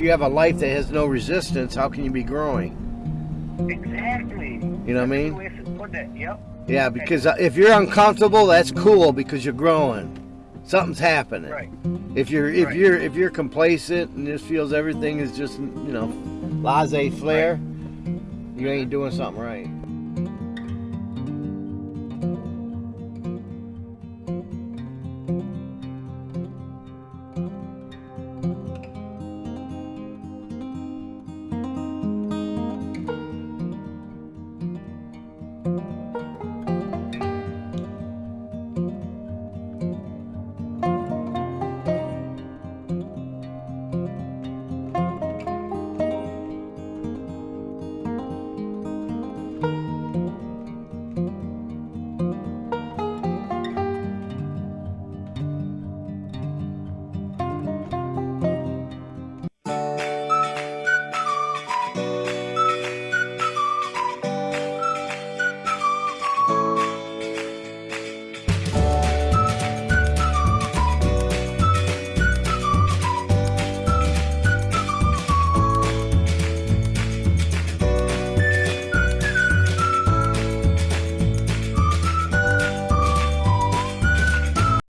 if you have a life that has no resistance, how can you be growing? Exactly. You know what I mean? Yep. Yeah, because uh, if you're uncomfortable, that's cool because you're growing. Something's happening. Right. If you're if Right. you're if you're complacent and just feels everything is just you know laissez faire, you ain't doing something right.